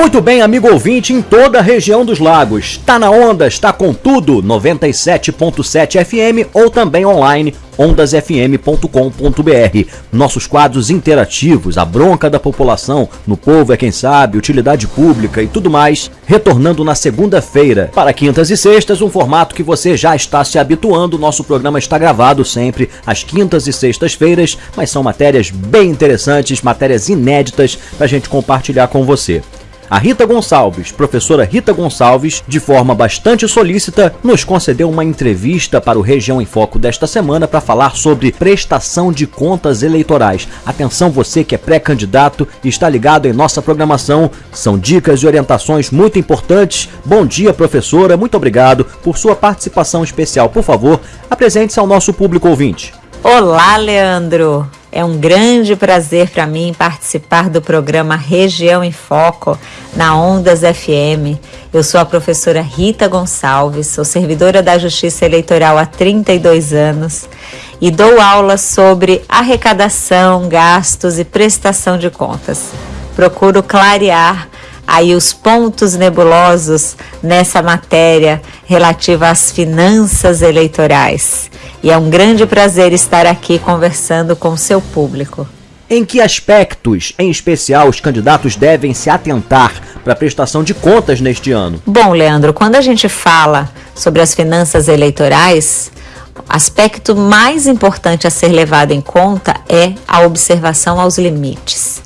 Muito bem, amigo ouvinte em toda a região dos lagos. Tá na onda, está com tudo, 97.7 FM ou também online ondasfm.com.br. Nossos quadros interativos, a bronca da população, no povo é quem sabe, utilidade pública e tudo mais, retornando na segunda-feira. Para quintas e sextas, um formato que você já está se habituando. Nosso programa está gravado sempre às quintas e sextas-feiras, mas são matérias bem interessantes, matérias inéditas para a gente compartilhar com você. A Rita Gonçalves, professora Rita Gonçalves, de forma bastante solícita, nos concedeu uma entrevista para o Região em Foco desta semana para falar sobre prestação de contas eleitorais. Atenção você que é pré-candidato e está ligado em nossa programação, são dicas e orientações muito importantes. Bom dia, professora, muito obrigado por sua participação especial. Por favor, apresente-se ao nosso público ouvinte. Olá, Leandro. É um grande prazer para mim participar do programa Região em Foco na Ondas FM. Eu sou a professora Rita Gonçalves, sou servidora da Justiça Eleitoral há 32 anos e dou aulas sobre arrecadação, gastos e prestação de contas. Procuro clarear aí os pontos nebulosos nessa matéria relativa às finanças eleitorais e é um grande prazer estar aqui conversando com seu público. Em que aspectos, em especial, os candidatos devem se atentar para a prestação de contas neste ano? Bom, Leandro, quando a gente fala sobre as finanças eleitorais, o aspecto mais importante a ser levado em conta é a observação aos limites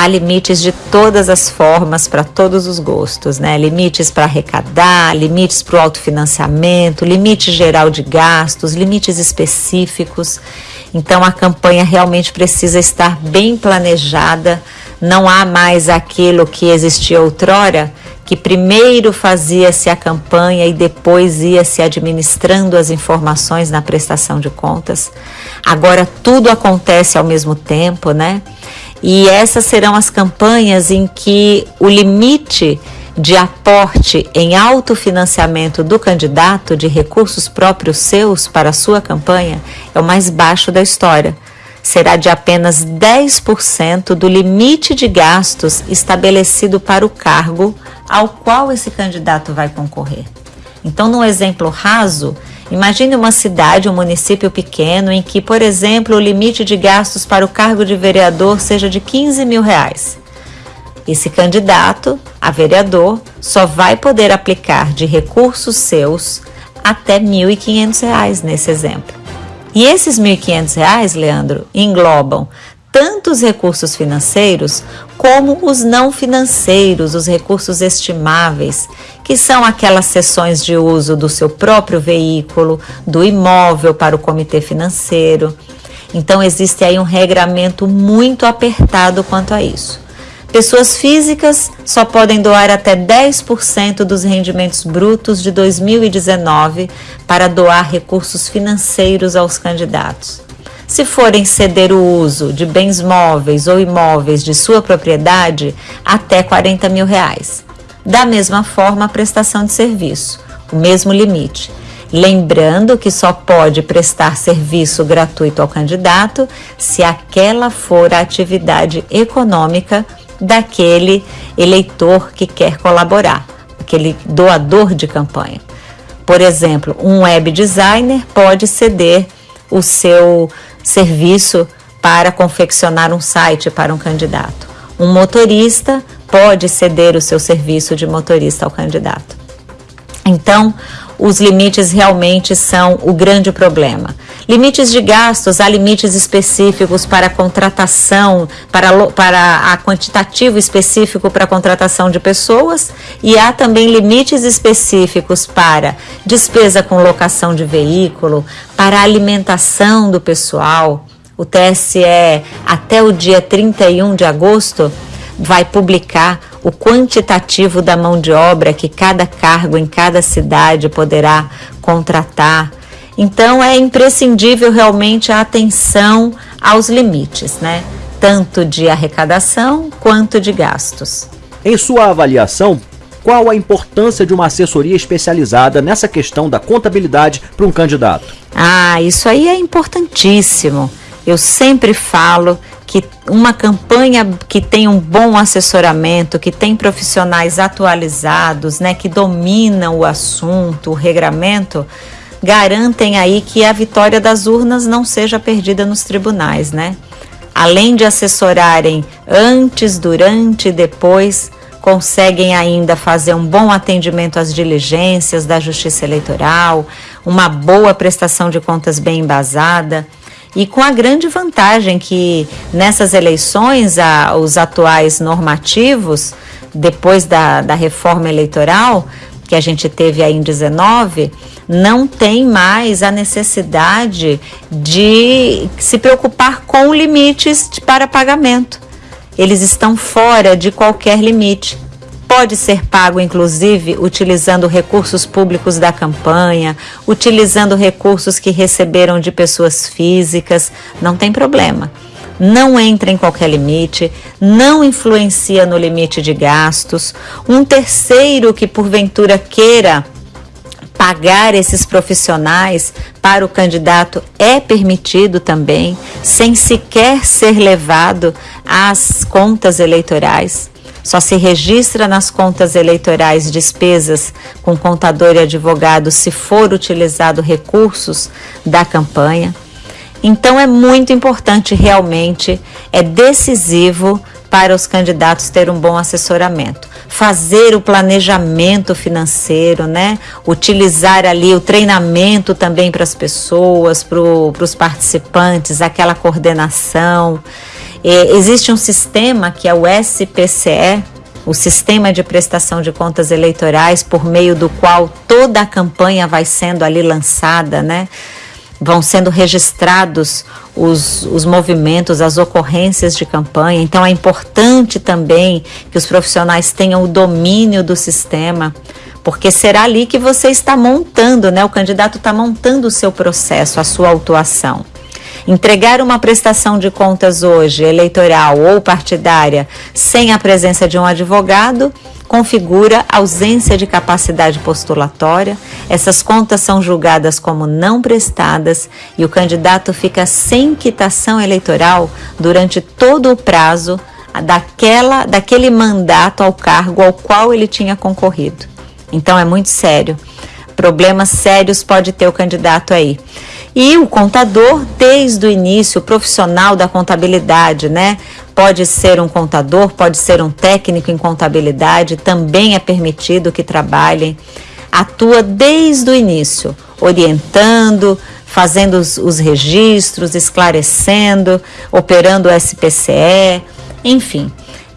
há limites de todas as formas para todos os gostos, né? Limites para arrecadar, limites para o autofinanciamento, limite geral de gastos, limites específicos. Então a campanha realmente precisa estar bem planejada. Não há mais aquilo que existia outrora, que primeiro fazia-se a campanha e depois ia se administrando as informações na prestação de contas. Agora tudo acontece ao mesmo tempo, né? E essas serão as campanhas em que o limite de aporte em autofinanciamento do candidato de recursos próprios seus para a sua campanha é o mais baixo da história. Será de apenas 10% do limite de gastos estabelecido para o cargo ao qual esse candidato vai concorrer. Então, no exemplo raso, Imagine uma cidade, um município pequeno em que, por exemplo, o limite de gastos para o cargo de vereador seja de 15 mil reais. Esse candidato a vereador só vai poder aplicar de recursos seus até R$ 1.500 nesse exemplo. E esses R$ 1.500, Leandro, englobam tanto os recursos financeiros como os não financeiros, os recursos estimáveis, que são aquelas sessões de uso do seu próprio veículo, do imóvel para o comitê financeiro. Então existe aí um regramento muito apertado quanto a isso. Pessoas físicas só podem doar até 10% dos rendimentos brutos de 2019 para doar recursos financeiros aos candidatos. Se forem ceder o uso de bens móveis ou imóveis de sua propriedade, até 40 mil reais. Da mesma forma, a prestação de serviço, o mesmo limite. Lembrando que só pode prestar serviço gratuito ao candidato se aquela for a atividade econômica daquele eleitor que quer colaborar, aquele doador de campanha. Por exemplo, um web designer pode ceder o seu serviço para confeccionar um site para um candidato. Um motorista pode ceder o seu serviço de motorista ao candidato. Então, os limites realmente são o grande problema. Limites de gastos, há limites específicos para contratação, para, para a quantitativo específico para contratação de pessoas e há também limites específicos para despesa com locação de veículo, para alimentação do pessoal. O TSE, até o dia 31 de agosto, vai publicar o quantitativo da mão de obra que cada cargo em cada cidade poderá contratar. Então é imprescindível realmente a atenção aos limites, né? Tanto de arrecadação quanto de gastos. Em sua avaliação, qual a importância de uma assessoria especializada nessa questão da contabilidade para um candidato? Ah, isso aí é importantíssimo. Eu sempre falo que uma campanha que tem um bom assessoramento, que tem profissionais atualizados, né, que dominam o assunto, o regramento, garantem aí que a vitória das urnas não seja perdida nos tribunais, né? Além de assessorarem antes, durante e depois, conseguem ainda fazer um bom atendimento às diligências da Justiça Eleitoral, uma boa prestação de contas bem embasada. E com a grande vantagem que nessas eleições a, os atuais normativos, depois da, da reforma eleitoral, que a gente teve aí em 19, não tem mais a necessidade de se preocupar com limites para pagamento. Eles estão fora de qualquer limite. Pode ser pago, inclusive, utilizando recursos públicos da campanha, utilizando recursos que receberam de pessoas físicas, não tem problema não entra em qualquer limite, não influencia no limite de gastos. Um terceiro que porventura queira pagar esses profissionais para o candidato é permitido também, sem sequer ser levado às contas eleitorais. Só se registra nas contas eleitorais despesas com contador e advogado se for utilizado recursos da campanha. Então é muito importante realmente, é decisivo para os candidatos ter um bom assessoramento. Fazer o planejamento financeiro, né? Utilizar ali o treinamento também para as pessoas, para os participantes, aquela coordenação. É, existe um sistema que é o SPCE, o Sistema de Prestação de Contas Eleitorais, por meio do qual toda a campanha vai sendo ali lançada, né? Vão sendo registrados os, os movimentos, as ocorrências de campanha. Então é importante também que os profissionais tenham o domínio do sistema, porque será ali que você está montando, né? O candidato está montando o seu processo, a sua autuação. Entregar uma prestação de contas hoje, eleitoral ou partidária, sem a presença de um advogado, configura ausência de capacidade postulatória. Essas contas são julgadas como não prestadas e o candidato fica sem quitação eleitoral durante todo o prazo daquela, daquele mandato ao cargo ao qual ele tinha concorrido. Então é muito sério. Problemas sérios pode ter o candidato aí. E o contador, desde o início, profissional da contabilidade, né? Pode ser um contador, pode ser um técnico em contabilidade, também é permitido que trabalhem. Atua desde o início, orientando, fazendo os, os registros, esclarecendo, operando o SPCE, enfim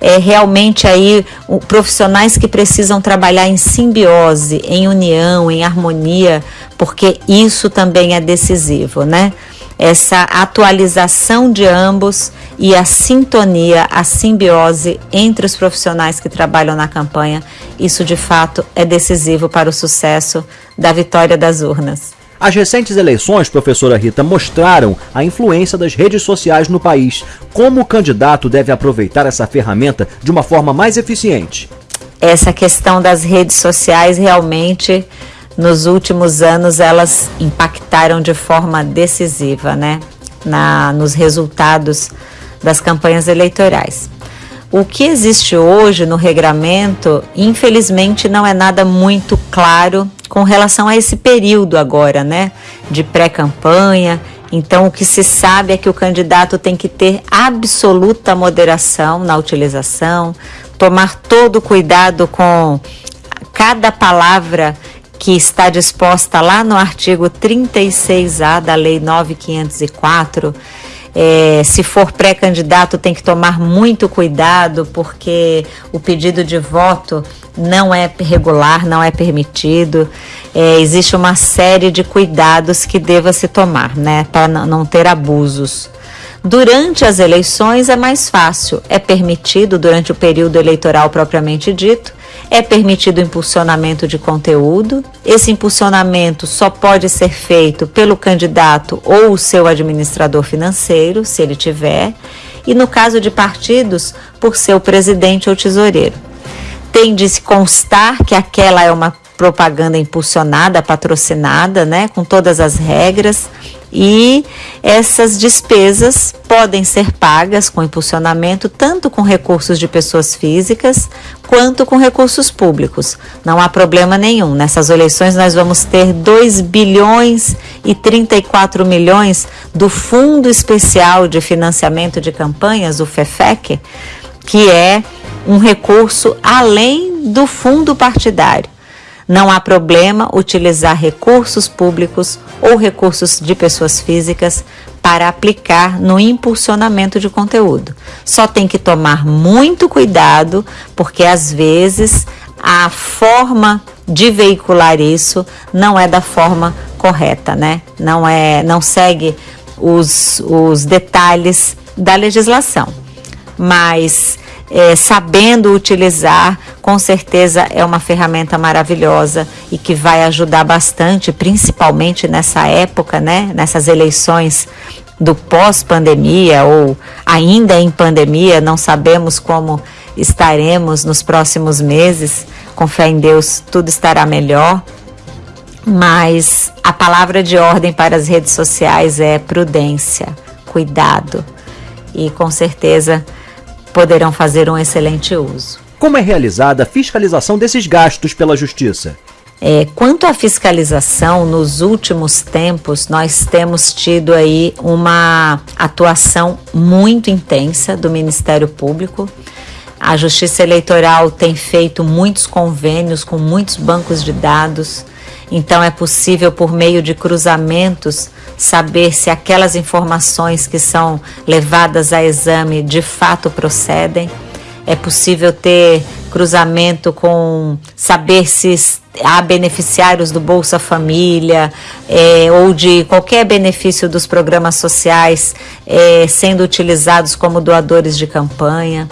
é, realmente aí profissionais que precisam trabalhar em simbiose, em união, em harmonia, porque isso também é decisivo, né? Essa atualização de ambos e a sintonia, a simbiose entre os profissionais que trabalham na campanha, isso de fato é decisivo para o sucesso da vitória das urnas. As recentes eleições, professora Rita, mostraram a influência das redes sociais no país. Como o candidato deve aproveitar essa ferramenta de uma forma mais eficiente? Essa questão das redes sociais realmente nos últimos anos elas impactaram de forma decisiva, né, na nos resultados das campanhas eleitorais. O que existe hoje no regramento, infelizmente, não é nada muito claro com relação a esse período agora, né, de pré-campanha. Então, o que se sabe é que o candidato tem que ter absoluta moderação na utilização, tomar todo cuidado com cada palavra que está disposta lá no artigo 36A da Lei 9504 é, se for pré-candidato, tem que tomar muito cuidado, porque o pedido de voto não é regular, não é permitido. É, existe uma série de cuidados que deva se tomar, né, para não ter abusos. Durante as eleições é mais fácil, é permitido durante o período eleitoral propriamente dito, é permitido o impulsionamento de conteúdo. Esse impulsionamento só pode ser feito pelo candidato ou o seu administrador financeiro, se ele tiver, e no caso de partidos, por seu presidente ou tesoureiro. Tem de se constar que aquela é uma propaganda impulsionada, patrocinada, né, com todas as regras E essas despesas podem ser pagas com impulsionamento tanto com recursos de pessoas físicas quanto com recursos públicos. Não há problema nenhum. Nessas eleições nós vamos ter 2 bilhões e 34 milhões do Fundo Especial de Financiamento de Campanhas, o FEFEC, que é um recurso além do fundo partidário. Não há problema utilizar recursos públicos ou recursos de pessoas físicas para aplicar no impulsionamento de conteúdo. Só tem que tomar muito cuidado, porque às vezes a forma de veicular isso não é da forma correta, né? Não é, não segue os, os detalhes da legislação. Mas é, sabendo utilizar, com certeza é uma ferramenta maravilhosa e que vai ajudar bastante, principalmente nessa época, né, nessas eleições do pós-pandemia ou ainda em pandemia, não sabemos como estaremos nos próximos meses. Com fé em Deus, tudo estará melhor. Mas a palavra de ordem para as redes sociais é prudência, cuidado. E com certeza poderão fazer um excelente uso. Como é realizada a fiscalização desses gastos pela Justiça? É, quanto à fiscalização, nos últimos tempos nós temos tido aí uma atuação muito intensa do Ministério Público. A Justiça Eleitoral tem feito muitos convênios com muitos bancos de dados, então é possível, por meio de cruzamentos, saber se aquelas informações que são levadas a exame de fato procedem. É possível ter cruzamento com saber se há beneficiários do Bolsa Família é, ou de qualquer benefício dos programas sociais é, sendo utilizados como doadores de campanha.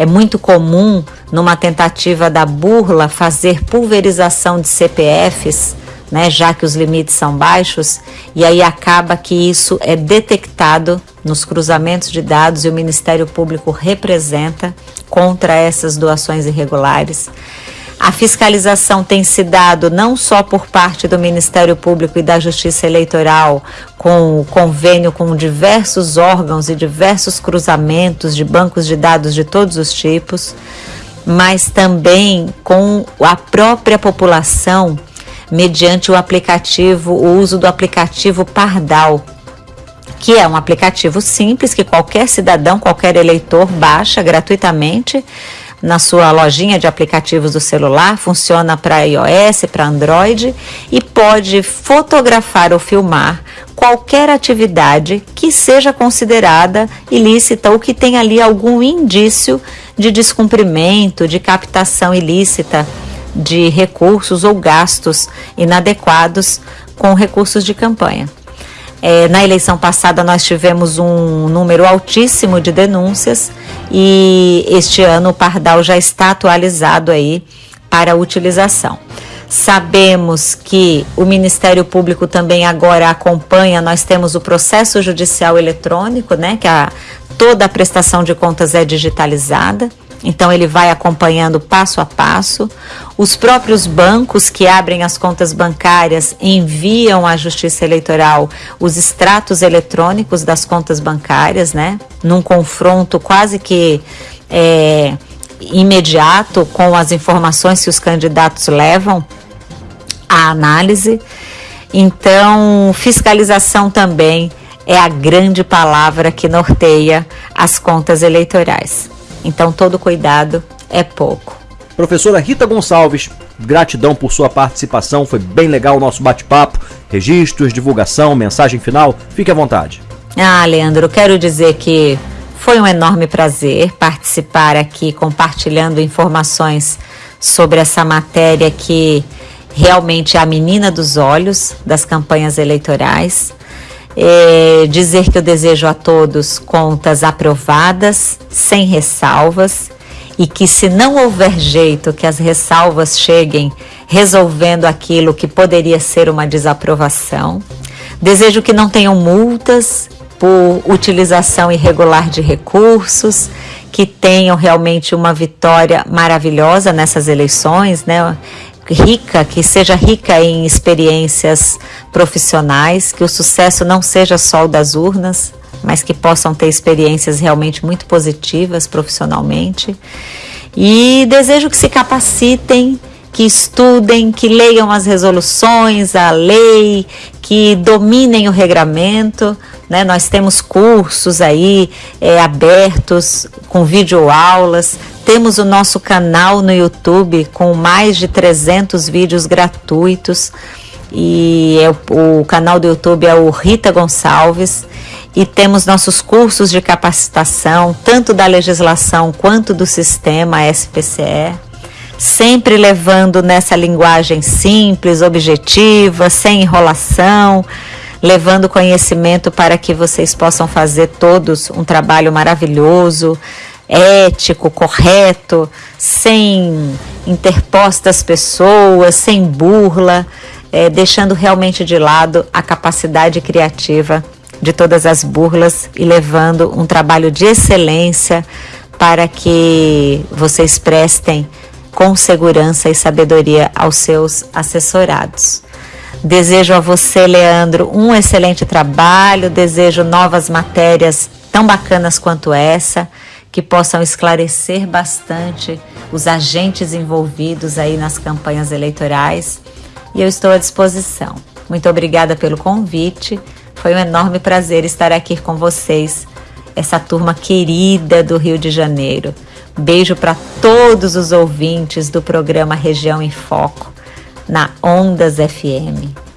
É muito comum, numa tentativa da burla, fazer pulverização de CPFs né, já que os limites são baixos, e aí acaba que isso é detectado nos cruzamentos de dados e o Ministério Público representa contra essas doações irregulares. A fiscalização tem se dado não só por parte do Ministério Público e da Justiça Eleitoral, com o convênio com diversos órgãos e diversos cruzamentos de bancos de dados de todos os tipos, mas também com a própria população mediante o aplicativo, o uso do aplicativo Pardal, que é um aplicativo simples que qualquer cidadão, qualquer eleitor baixa gratuitamente na sua lojinha de aplicativos do celular, funciona para iOS, para Android e pode fotografar ou filmar qualquer atividade que seja considerada ilícita ou que tenha ali algum indício de descumprimento, de captação ilícita de recursos ou gastos inadequados com recursos de campanha. É, na eleição passada, nós tivemos um número altíssimo de denúncias e este ano o Pardal já está atualizado aí para utilização. Sabemos que o Ministério Público também agora acompanha, nós temos o processo judicial eletrônico, né, que a, toda a prestação de contas é digitalizada. Então ele vai acompanhando passo a passo. Os próprios bancos que abrem as contas bancárias enviam à Justiça Eleitoral os extratos eletrônicos das contas bancárias, né? Num confronto quase que é, imediato com as informações que os candidatos levam à análise. Então, fiscalização também é a grande palavra que norteia as contas eleitorais. Então, todo cuidado é pouco. Professora Rita Gonçalves, gratidão por sua participação, foi bem legal o nosso bate-papo. Registros, divulgação, mensagem final, fique à vontade. Ah, Leandro, quero dizer que foi um enorme prazer participar aqui compartilhando informações sobre essa matéria que realmente é a menina dos olhos das campanhas eleitorais. É, dizer que eu desejo a todos contas aprovadas, sem ressalvas, e que se não houver jeito que as ressalvas cheguem resolvendo aquilo que poderia ser uma desaprovação. Desejo que não tenham multas por utilização irregular de recursos, que tenham realmente uma vitória maravilhosa nessas eleições, né? Rica, que seja rica em experiências profissionais, que o sucesso não seja só o das urnas, mas que possam ter experiências realmente muito positivas profissionalmente. E desejo que se capacitem, que estudem, que leiam as resoluções, a lei, que dominem o regramento. Né? Nós temos cursos aí é, abertos com videoaulas. Temos o nosso canal no YouTube com mais de 300 vídeos gratuitos. E é, o canal do YouTube é o Rita Gonçalves e temos nossos cursos de capacitação, tanto da legislação quanto do sistema SPCE, sempre levando nessa linguagem simples, objetiva, sem enrolação, levando conhecimento para que vocês possam fazer todos um trabalho maravilhoso, ético, correto, sem interpostas pessoas, sem burla, é, deixando realmente de lado a capacidade criativa de todas as burlas e levando um trabalho de excelência para que vocês prestem com segurança e sabedoria aos seus assessorados. Desejo a você, Leandro, um excelente trabalho, desejo novas matérias tão bacanas quanto essa, que possam esclarecer bastante os agentes envolvidos aí nas campanhas eleitorais. E eu estou à disposição. Muito obrigada pelo convite. Foi um enorme prazer estar aqui com vocês, essa turma querida do Rio de Janeiro. Beijo para todos os ouvintes do programa Região em Foco, na Ondas FM.